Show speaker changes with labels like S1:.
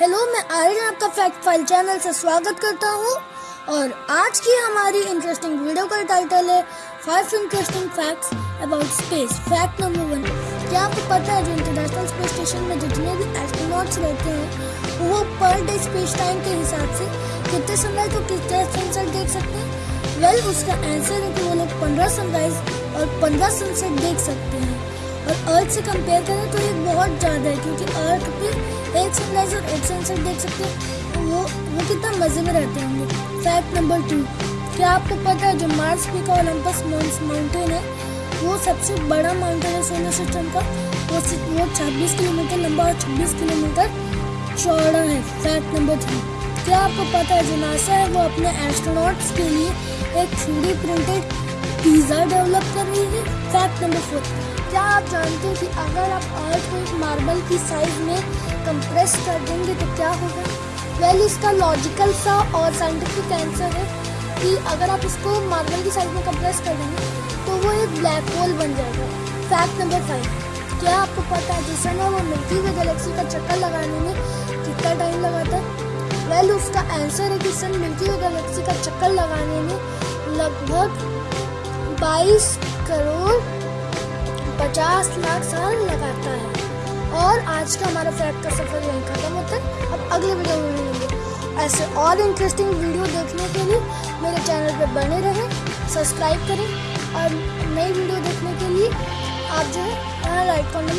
S1: Hello मैं आर्यन, आपका fact file channel से स्वागत करता हूँ। और आज की हमारी इंटरेस्टिंग वीडियो का टाइटल है five interesting facts about space fact number one क्या आपको पता है जो इंटरनेशनल स्पेस स्टेशन में जितने भी एस्ट्रोनॉट्स रहते हैं, वो पर डे स्पेस टाइम के हिसाब से कितने सनराइज और कितने सनसेट देख सकते हैं? वेल उसका आंसर है कि वो लोग पंद्रह सनराइज और पंद्रह सनसेट देख सकते हैं। और अर्थ से कंपेयर करें तो ये बहुत ज़्यादा है, क्योंकि अर्थ सनराइज और एक सनसेट देख सकते हैं। तो वो वो कितना मज़े में रहते होंगे। फैक्ट नंबर टू क्या आपको पता है जो मार्स पी का ओलंपस माउंटेन है? वो सबसे बड़ा माउंटेन है सोलर सिस्टम का। वो वो छब्बीस किलोमीटर लंबा और छब्बीस किलोमीटर चौड़ा है। फैक्ट नंबर थ्री क्या आपको पता है जो नासा है? वो अपने एस्ट्रोनॉट्स के लिए एक थ्री प्रिंटेड पिज़्ज़ा डेवलप कर रही है। फैक्ट नंबर फोर क्या आप जानते हैं कि अगर आप अर्थ को एक मार्बल की साइज़ में कंप्रेस कर देंगे तो क्या होगा? वेल well, इसका लॉजिकल सा और साइंटिफिक आंसर है कि अगर आप इसको मार्बल की साइज़ में कंप्रेस कर देंगे तो वो एक ब्लैक होल बन जाएगा। फैक्ट नंबर फाइव क्या आपको पता है जिस समय वो मिल्की वे गैलेक्सी का चक्कर लगाने में कितना टाइम लगाता है? वेल उसका आंसर है कि सन मिल्की वे गैलेक्सी का चक्कर लगाने में लगभग 22 करोड़ पचास लाख साल लगाता है। और आज का हमारा फैक्ट का सफ़र यहीं खत्म होता है। अब अगले वीडियो में मिलेंगे। ऐसे और इंटरेस्टिंग वीडियो देखने के लिए मेरे चैनल पर बने रहें सब्सक्राइब करें और नई वीडियो देखने के लिए आप जो है लाइक में